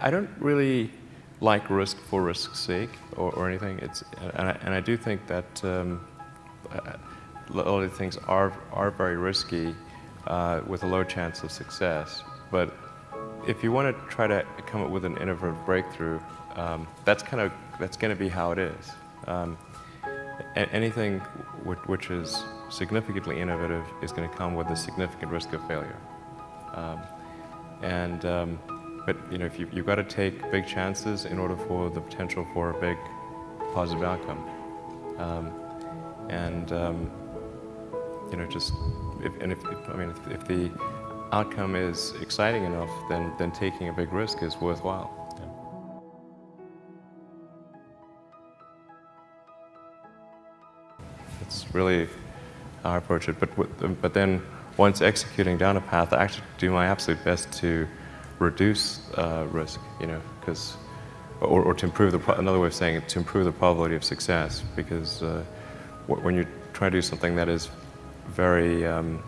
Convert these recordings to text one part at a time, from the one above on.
I don't really like risk for risk's sake or, or anything. It's, and, I, and I do think that um, a lot things are, are very risky uh, with a low chance of success. But if you want to try to come up with an innovative breakthrough, um, that's kind of that's going to be how it is. Um, anything which is significantly innovative is going to come with a significant risk of failure. Um, and um, but you know, if you, you've got to take big chances in order for the potential for a big positive outcome. Um, and um, you know, just if, and if, I mean, if, if, the outcome is exciting enough, then then taking a big risk is worthwhile. It's really how I approach it. But but then once executing down a path, I actually do my absolute best to reduce uh, risk, you know, because, or, or, to improve the, another way of saying it, to improve the probability of success, because uh, when you try to do something that is very, um,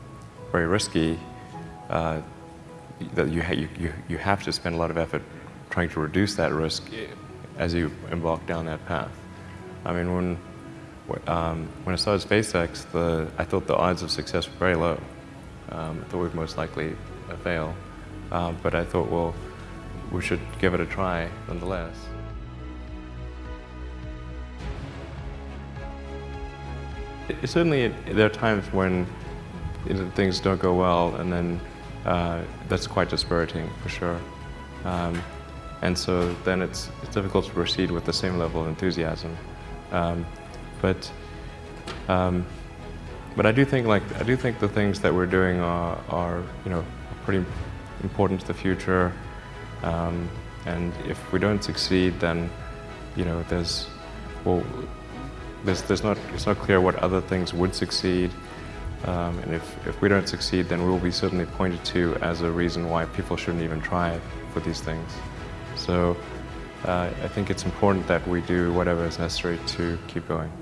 very risky, uh, that you, ha you, you have to spend a lot of effort trying to reduce that risk as you embark down that path. I mean, when, um, when I started SpaceX, the, I thought the odds of success were very low. Um, I thought we'd most likely fail. Um, but I thought, well, we should give it a try nonetheless. It, certainly, it, there are times when you know, things don't go well, and then uh, that's quite dispiriting, for sure. Um, and so then it's, it's, difficult to proceed with the same level of enthusiasm. Um, but um, but I do think like I do think the things that we're doing are, are you know pretty important to the future. Um, and if we don't succeed, then you know there's well, there's there's not it's not clear what other things would succeed. Um, and if, if we don't succeed, then we will be certainly pointed to as a reason why people shouldn't even try for these things. So uh, I think it's important that we do whatever is necessary to keep going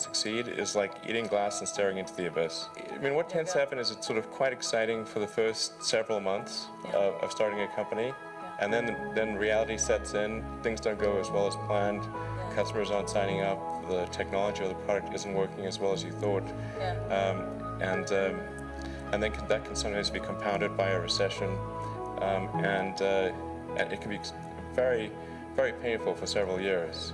succeed is like eating glass and staring into the abyss. I mean, what tends to happen is it's sort of quite exciting for the first several months yeah. of, of, starting a company, yeah. and then then reality sets in. Things don't go as well as planned. Yeah. Customers aren't signing up. The technology or the product isn't working as well as you thought, um, and um, and then that can sometimes be compounded by a recession, um, and, uh, and it can be very very painful for several years.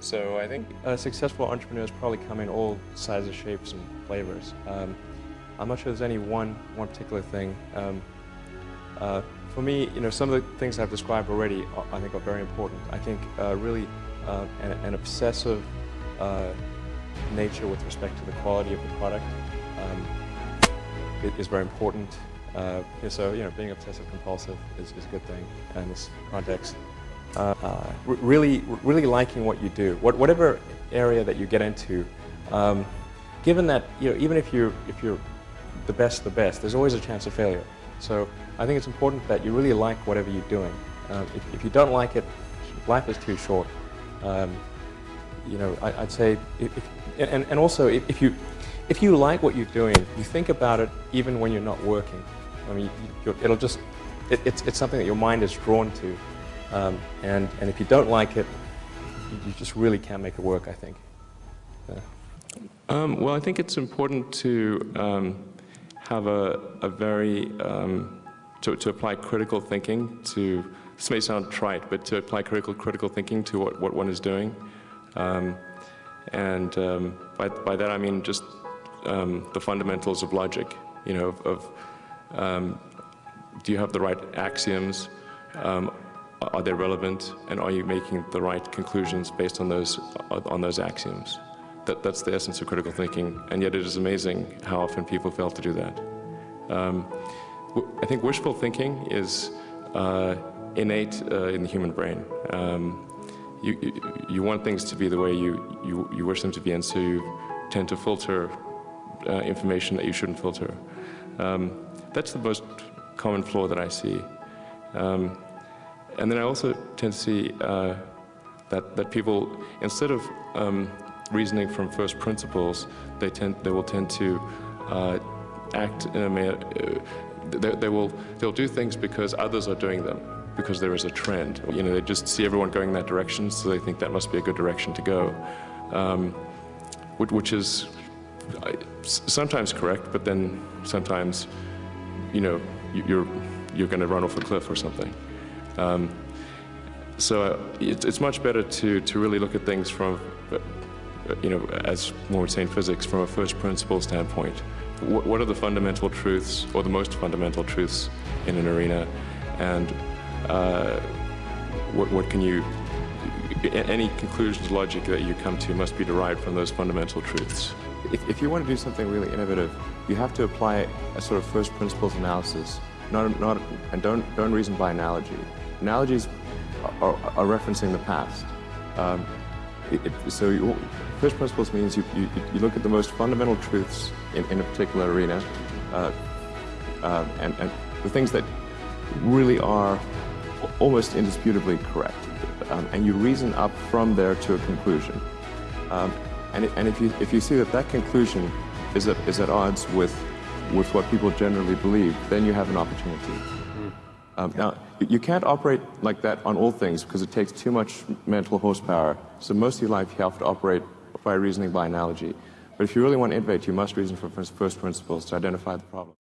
So I think uh, successful entrepreneurs probably come in all sizes, shapes, and flavors. Um, I'm not sure there's any one one particular thing. Um, uh, for me, you know, some of the things I've described already, uh, I think, are very important. I think uh, really uh, an, an, obsessive uh, nature with respect to the quality of the product um, is very important. so, you know, being obsessive compulsive is, is a good thing in this context uh, really, really liking what you do, what, whatever area that you get into, um, given that, you know, even if you're, if you're the best the best, there's always a chance of failure. So I think it's important that you really like whatever you're doing. Um, if, if, you don't like it, life is too short. Um, you know, I, would say, if, and, and also if, if, you, if you like what you're doing, you think about it even when you're not working. I mean, it'll just, it, it's, it's something that your mind is drawn to. Um, and, and if you don't like it, you, just really can't make it work, I think. Yeah. Um, well, I think it's important to um, have a, a very, um, to, to apply critical thinking to, this may sound trite, but to apply critical, critical thinking to what, what one is doing. Um, and um, by, by that I mean just the fundamentals of logic, you know, of, of do you have the right axioms? Um, are they relevant and are you making the right conclusions based on those, on those axioms? That, that's the essence of critical thinking, and yet it is amazing how often people fail to do that. Um, I think wishful thinking is uh, innate uh, in the human brain. Um, you, you, you, want things to be the way you, you, you wish them to be, and so you tend to filter uh, information that you shouldn't filter. Um, that's the most common flaw that I see. Um, and then I also tend to see uh, that, that people, instead of um, reasoning from first principles, they, tend, they will tend to uh, act in a manner, uh, they, they, will, they'll do things because others are doing them. because there is a trend. You know, they just see everyone going in that direction, so they think that must be a good direction to go, um, which, which is sometimes correct, but then sometimes, you know, you're you're going to run off a cliff or something. Um, so uh, it's, it's much better to, to really look at things from, uh, you know, as one would say in physics, from a first principle standpoint. What, what are the fundamental truths, or the most fundamental truths in an arena, and uh, what, what can you, any conclusions, logic that you come to must be derived from those fundamental truths. If, if you want to do something really innovative, you have to apply a sort of first principles analysis, not, not, and don't, don't reason by analogy. Analogies are, are referencing the past. Um, it, it- so you, first principles means you, you, you look at the most fundamental truths in, in a particular arena, uh, um, and, and the things that really are almost indisputably correct. Um, and you reason up from there to a conclusion. Um, and, and if, you, if you see that that conclusion is at, is at odds with, with what people generally believe, then you have an opportunity. Um, Now, you- can't operate like that on all things because it takes too much mental horsepower. So most of your life you have to operate by reasoning by analogy. But if you really want to innovate, you must reason from first first principles to identify the problem.